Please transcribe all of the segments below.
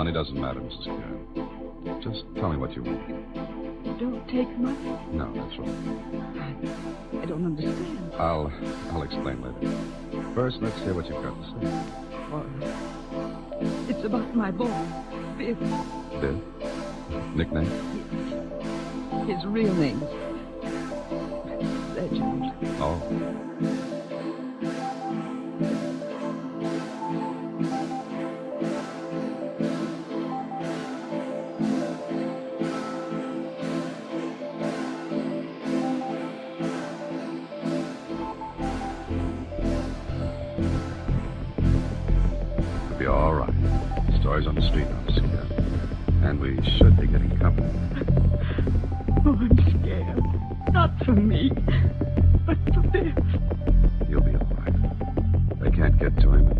Money doesn't matter, Mrs. Karen. Just tell me what you want. Don't take money. No, that's right. I, don't understand. I'll I'll explain later. First, let's hear what you've got to say. Right. It's about my boy, Biff. Biff? Nickname? His real name. Reginald. Oh. Stories on the street. Karen. And we should be getting company. Oh, I'm scared. Not for me, but for Biff. You'll be all right. They can't get to him.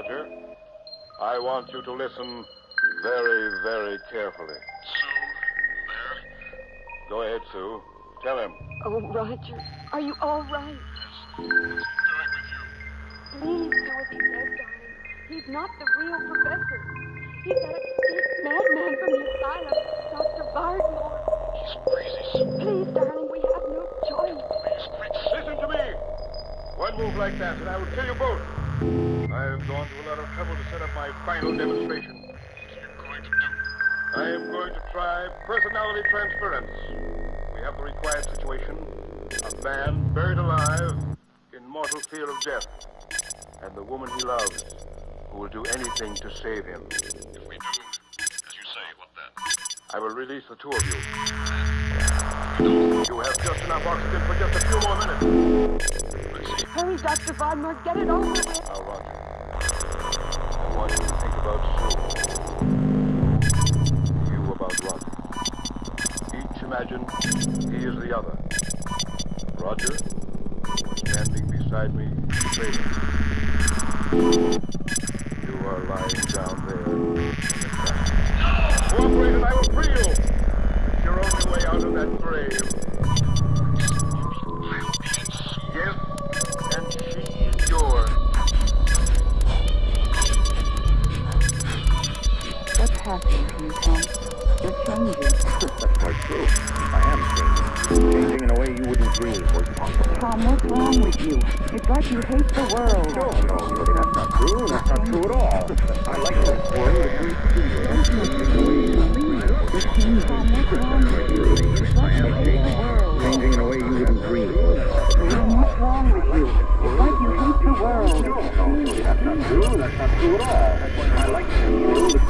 Roger. I want you to listen very, very carefully. Sue, there. Go ahead, Sue. Tell him. Oh, Roger, are you all right? What's doing with you? Please do as he says, darling. He's not the real professor. He's that escaped madman from the asylum, Dr. Bardmore. He's crazy, Sue. Please, darling, we have no choice. Please quit. Listen to me. One move like that, and I will kill you both. I have gone to a lot of trouble to set up my final demonstration. What are you going to do? I am going to try personality transference. We have the required situation. A man buried alive in mortal fear of death. And the woman he loves, who will do anything to save him. If we do, as you say, what then? I will release the two of you. You have just enough oxygen for just a few more minutes. Hurry, Dr. Von Bardmore, get it over with. Now, Roger, Want you think about. You about Roger. Each imagine, he is the other. Roger, standing beside me, Vader. You are lying down there in. Cooperate and I will free you. It's your only way out of that grave. Wrong with you? It's like you hate the world. No, no, that's not true. That's not true at all. I like this world. You're changing. Tom, what's wrong with you? It's like you hate the world. Changing in a way you wouldn't dream. Tom, what's wrong with you? It's like you hate the world. No, no, that's not true. That's not true at all. I like this world.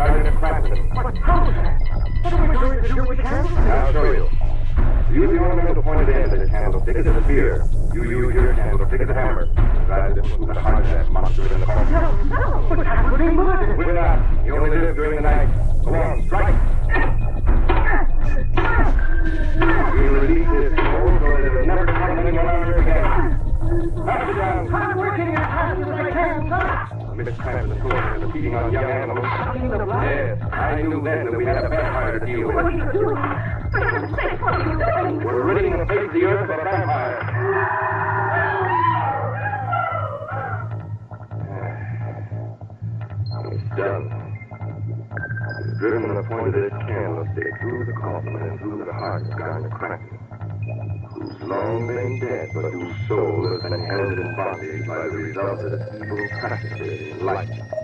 end to Guardian of What, how is that? What are we going to do with candles? I'll show you. Use the ornamental pointed end of the candlestick as a spear. You use your candlestick as a hammer. Drive it into the heart of that monster in the corner. No, no, but that would be murder. With not. You only live during the night. Go on, strike. We'll release this sir. The cramp of the sword and the feeding on young animals. Yes, I knew then that we had a vampire to deal What are with. you doing? For heaven's? We're ridding the face of the earth of a vampire. Done. Driven the point of this candlestick through the coffin and through the heart Garnet Cranston, who's long been dead, but whose soul has been held in bondage by the result of evil practices in life.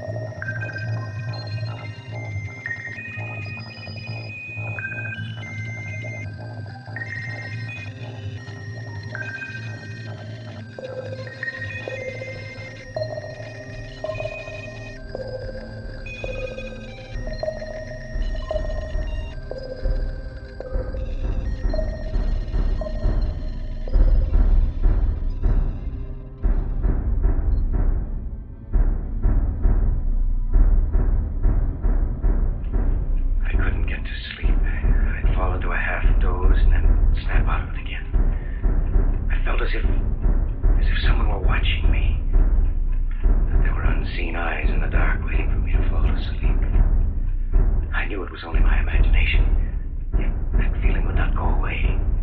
Only my imagination. That feeling would not go away.